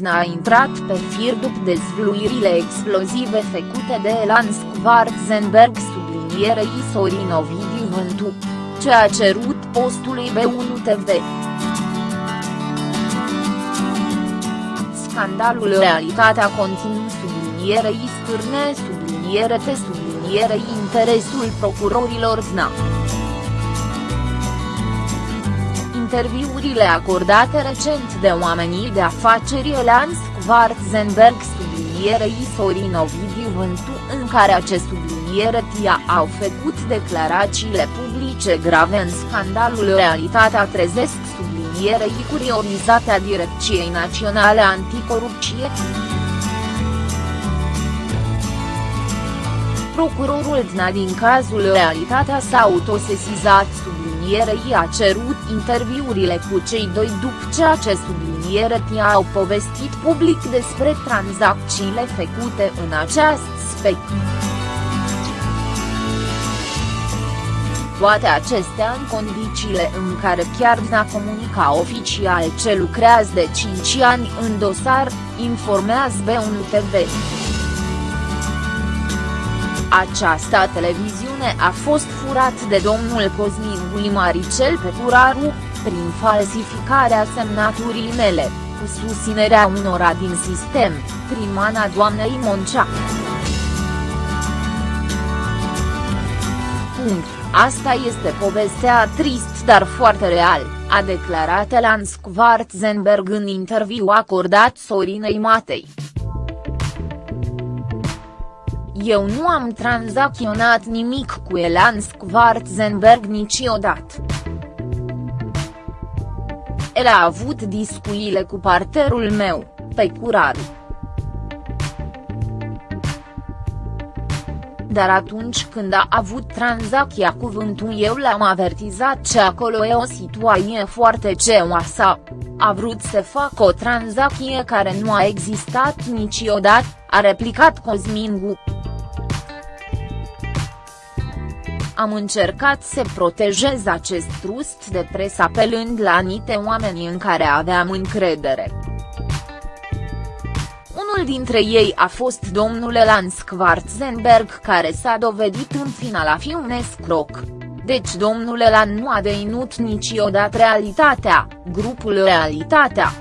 Dna a intrat pe fir după dezvluirile explozive făcute de Elan Schwarzenberg sublinierei Sorin Ovidiu Vântu, ce a cerut postului B1 TV. Scandalul Realitatea continuă sublinierei scârne subliniere te sublinierei interesul procurorilor DNA. Interviurile acordate recent de oamenii de afaceri Elan Schwarzenberg sublinierei Sorin Ovidiu Vântu în care acest subliniere tia au făcut declarațiile publice grave în scandalul Realitatea trezesc sublinierei curiorizate a Direcției Naționale Anticorupție. Procurorul DNA din cazul Realitatea s-a autosesizat sublinierei a cerut interviurile cu cei doi după ce acest subliniere au povestit public despre tranzacțiile făcute în acest spect. Toate acestea în condițiile în care chiar n-a comunica oficial ce lucrează de 5 ani în dosar, informează B1 TV. Această televiziune a fost furat de domnul Cosmin Guimaricel Peturaru, prin falsificarea semnaturii mele, cu susținerea unora din sistem, prin mana doamnei Moncea. Punct. Asta este povestea trist dar foarte real, a declarat Elan Schwarzenberg în interviu acordat Sorinei Matei. Eu nu am tranzacționat nimic cu Elan Schwarzenberg niciodată. El a avut discuțiile cu parterul meu, pe Curaru. Dar atunci când a avut tranzacția cuvântul eu l-am avertizat că acolo e o situație foarte ceoasă. A vrut să fac o tranzacție care nu a existat niciodată, a replicat Cosmingu. Am încercat să protejez acest trust de presă apelând la anite oameni în care aveam încredere. Unul dintre ei a fost domnul Elan Schwarzenberg care s-a dovedit în final a fi un escroc. Deci domnul Elan nu a deținut niciodată realitatea, grupul Realitatea.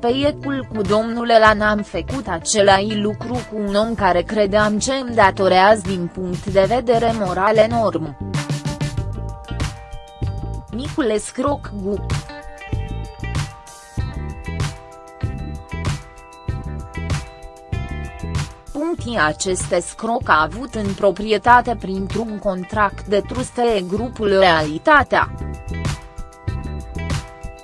După iecul cu domnul Elan am făcut același lucru cu un om care credeam ce îmi datorează din punct de vedere moral enorm. Micule Scroc Gu Punctii aceste scroc a avut în proprietate printr-un contract de truste grupul Realitatea.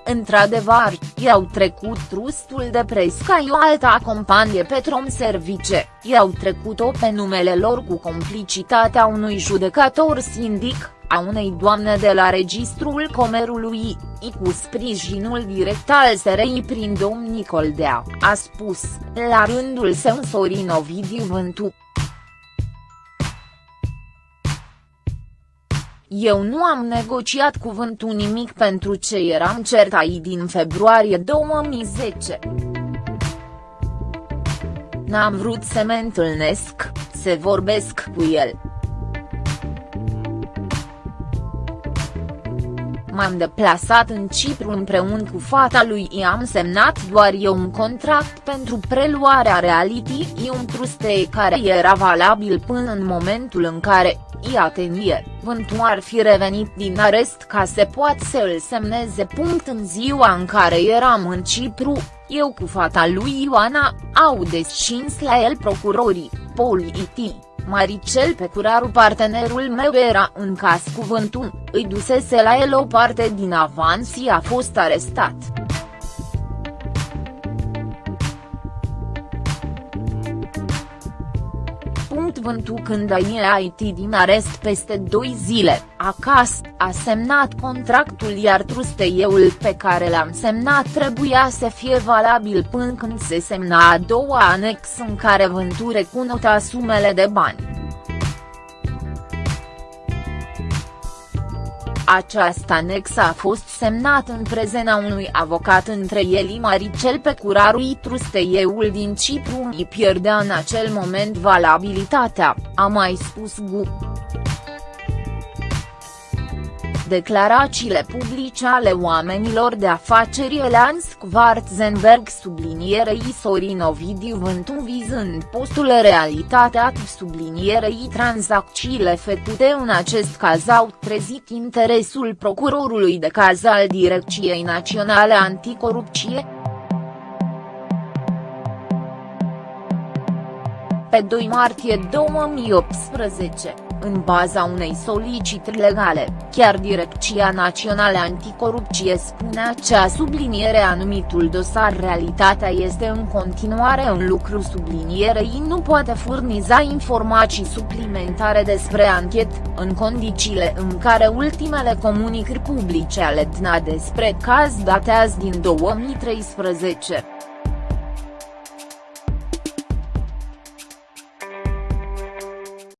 Într-adevăr, i-au trecut trustul de presca o alta companie Petrom Service, i-au trecut-o pe numele lor cu complicitatea unui judecător sindic, a unei doamne de la Registrul Comerului, i cu sprijinul direct al SRI prin domn Nicoldea, a spus, la rândul său Sorin Ovidiu Vântu. Eu nu am negociat cuvântul nimic pentru ce eram certai din februarie 2010. N-am vrut să mă întâlnesc, să vorbesc cu el. M-am deplasat în Cipru împreună cu fata lui i-am semnat doar eu un contract pentru preluarea reality un truste care era valabil până în momentul în care, iatenie, Vântu ar fi revenit din arest ca să poată să îl semneze. Punct în ziua în care eram în Cipru, eu cu fata lui Ioana, au descins la el procurorii, politii. Maricel Pecuraru partenerul meu era în caz cuvântul, îi dusese la el o parte din avans și a fost arestat. Vântu când a ieșit din arest peste doi zile, acasă, a semnat contractul iar trusteieul pe care l-am semnat trebuia să fie valabil până când se semna a doua anex în care Vântu recunoștea sumele de bani. Această anexă a fost semnată în prezența unui avocat între Eli Maricel pe curarul trusteieul din Cipru îi pierdea în acel moment valabilitatea, a mai spus Gu. Declarațiile publice ale oamenilor de afaceri Elan Schwarzenberg sublinierei Sorin Ovidiu Vântu vizând postul Realitatea sublinierei tranzacțiile făcute în acest caz au trezit interesul procurorului de caz al Direcției Naționale Anticorupție. Pe 2 martie 2018 în baza unei solicitări legale, chiar Direcția Națională Anticorupție spunea ce a subliniere anumitul dosar realitatea este în continuare în lucru sublinierei nu poate furniza informații suplimentare despre anchet, în condițiile în care ultimele comunicări publice ale DNA despre caz datează din 2013.